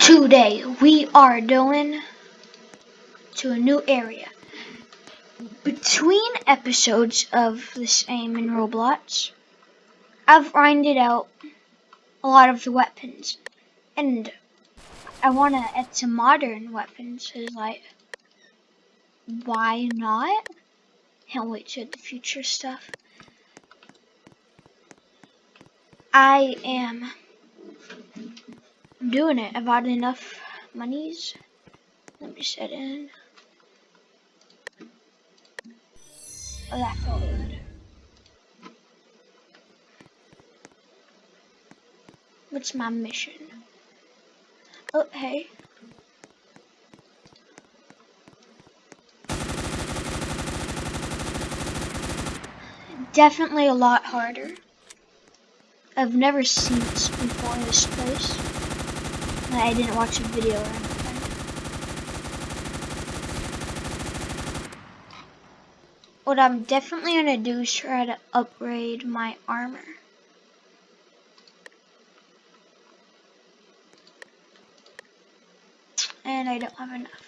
Today we are going to a new area. Between episodes of the same in Roblox, I've grinded out a lot of the weapons. And I want to add some modern weapons. Cause like, why not? Can't wait to the future stuff. I am I'm doing it. I've got enough monies. Let me set in. Oh, that felt good. What's my mission? Oh, hey. Definitely a lot harder. I've never seen this before, this place. I didn't watch a video or anything. What I'm definitely gonna do is try to upgrade my armor. And I don't have enough.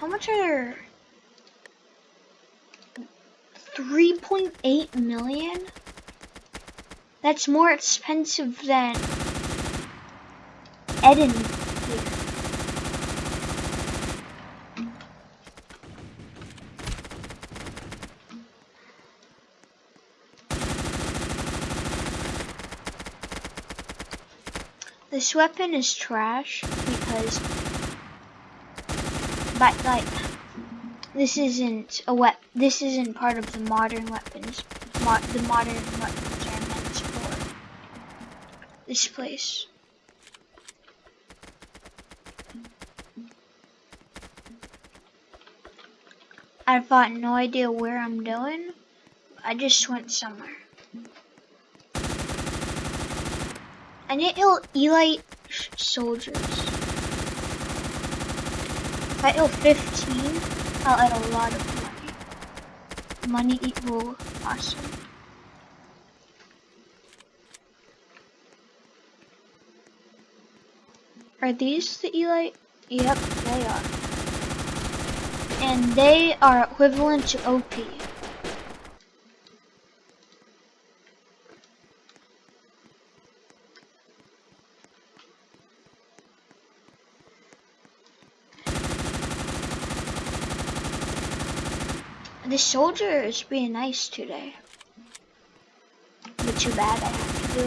How much are there? 3.8 million? That's more expensive than Eden. This weapon is trash because, but like, this isn't a wep. This isn't part of the modern weapons. Mo the modern weapons this place. I've got no idea where I'm going. I just went somewhere. I need to elite soldiers. If I kill 15, I'll add a lot of money. Money equal awesome. Are these the Elite? Yep, they are. And they are equivalent to OP. The soldier is being nice today. But too bad I have to do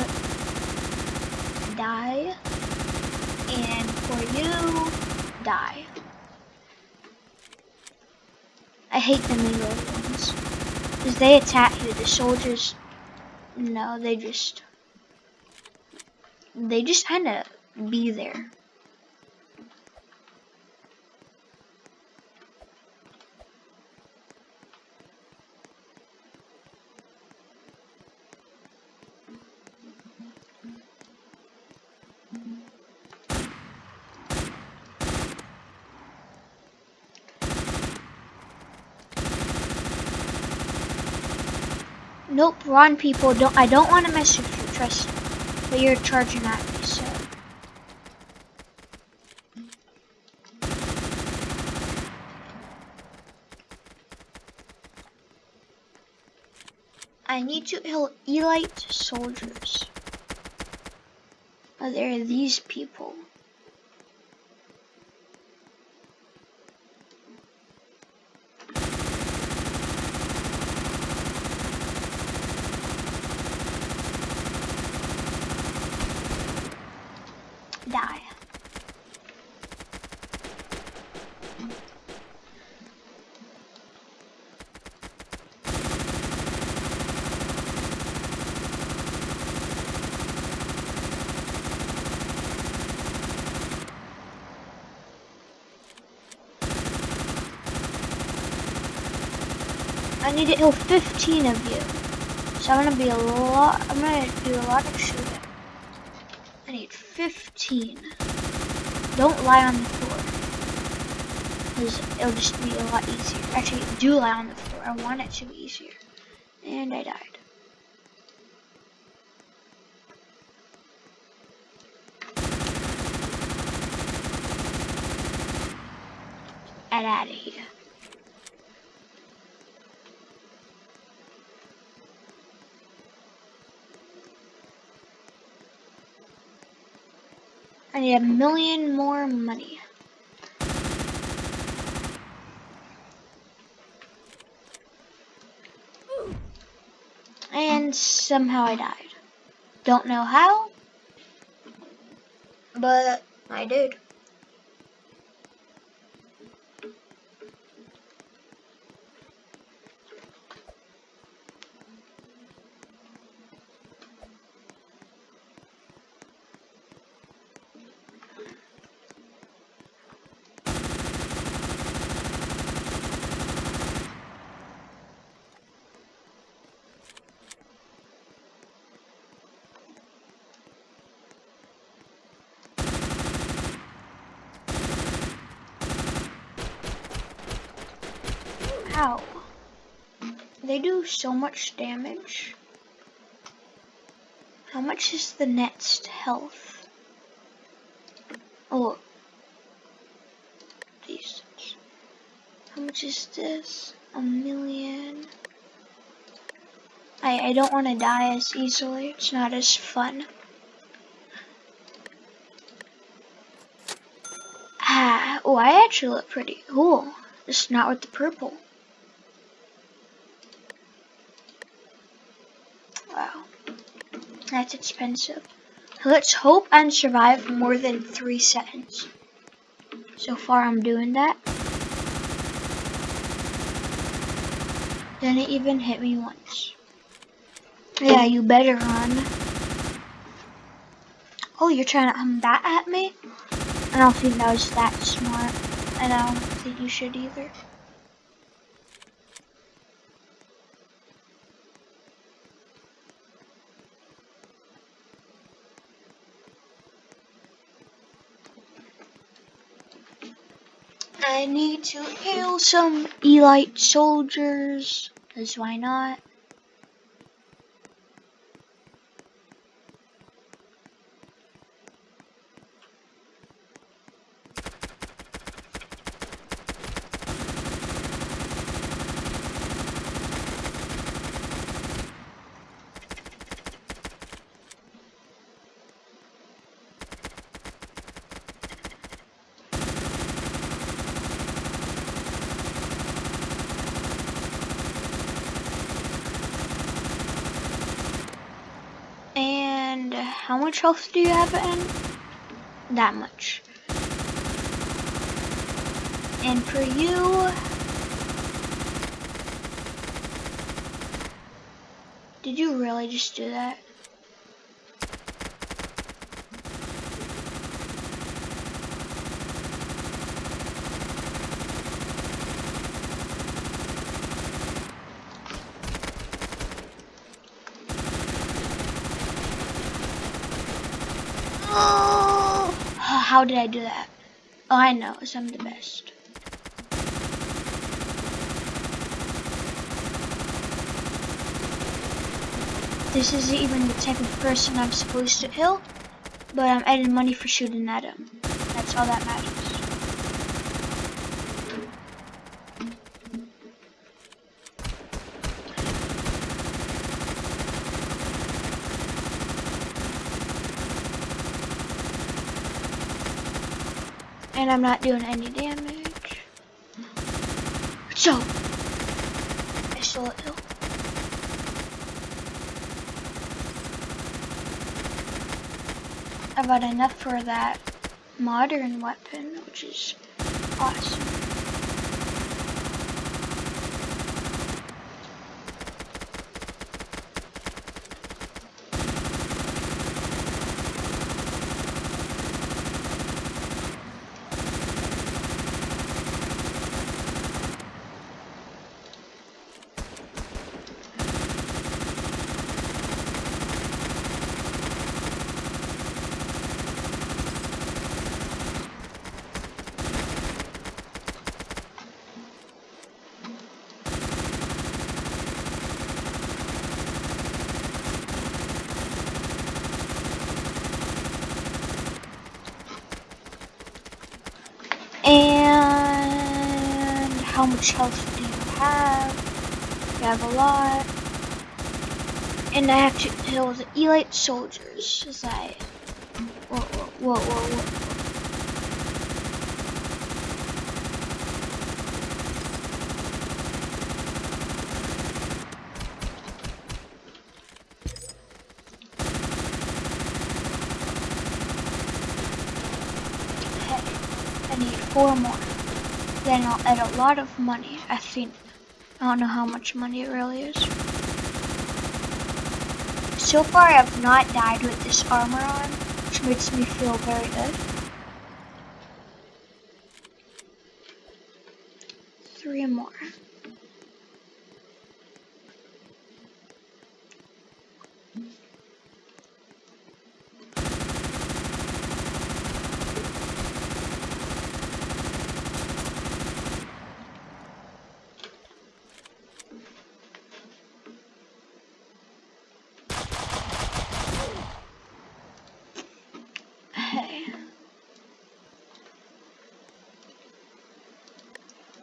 it. Die. For you, die. I hate the melee ones. Because they attack you. The soldiers, no, they just, they just kind of be there. Nope, run people. Don't I don't want to mess with you, trust me. But you're charging at me, so I need to kill elite soldiers. Oh, there are these people. I need to kill 15 of you. So I'm gonna be a lot, I'm gonna do a lot of shooting. I need 15. Don't lie on the floor. Cause it'll just be a lot easier. Actually, do lie on the floor. I want it to be easier. And I died. out of here. Need a million more money. And somehow I died. Don't know how, but I did. Ow. They do so much damage. How much is the next health? Oh. These. How much is this? A million. I, I don't want to die as easily. It's not as fun. Ah, oh, I actually look pretty cool. Just not with the purple. That's expensive. Let's hope and survive more than three seconds. So far I'm doing that. Didn't even hit me once. Yeah, you better run. Oh, you're trying to come that at me? I don't think that was that smart. And I don't think you should either. I need to heal some elite soldiers, because why not? how much health do you have in? That much. And for you, did you really just do that? How did I do that? Oh, I know, I'm the best. This isn't even the type of person I'm supposed to kill, but I'm adding money for shooting at him. That's all that matters. And I'm not doing any damage. So, I it though. I've got enough for that modern weapon, which is awesome. How much health do you have? You have a lot. And I have to kill the elite soldiers as I... Whoa, whoa, whoa, whoa, whoa. Four more. Then I'll add a lot of money, I think. I don't know how much money it really is. So far I have not died with this armor on, which makes me feel very good. Three more.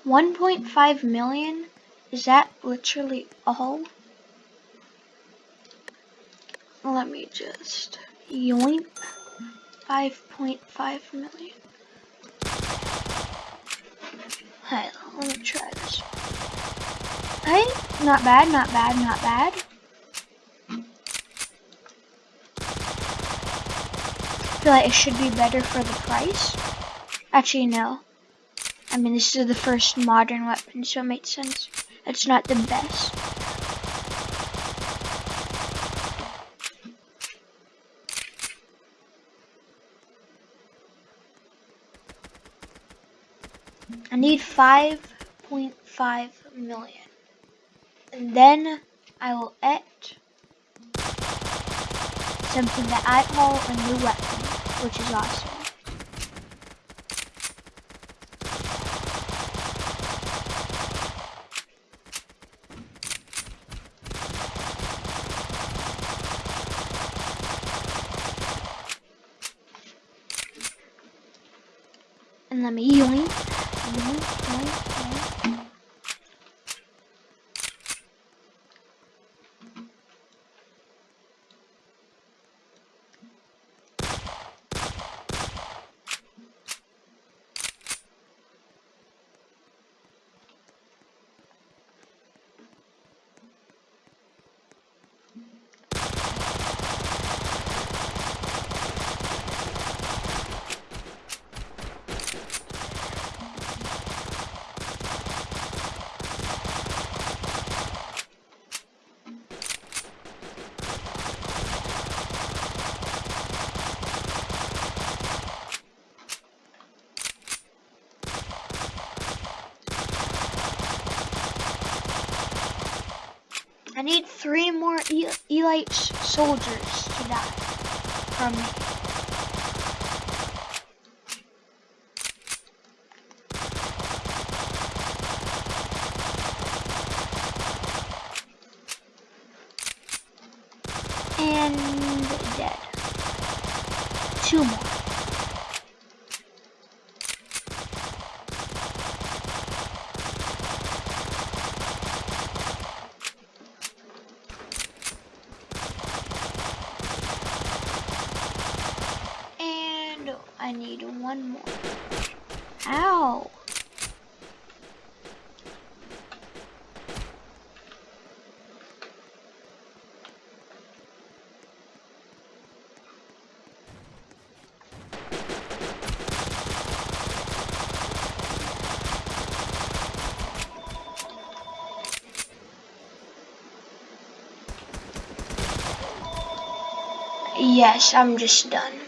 1.5 million? Is that literally all? Let me just yoink. 5.5 million. Hey, let me try this. Hey, not bad, not bad, not bad. feel like it should be better for the price. Actually, no. I mean, this is the first modern weapon, so it makes sense. It's not the best. I need 5.5 million. And then I will et something that I call a new weapon, which is awesome. And let me yoink, yoink, yoink, yoink. I need three more e elite soldiers to die from me. And dead. Two more. I need one more. Ow! Yes, I'm just done.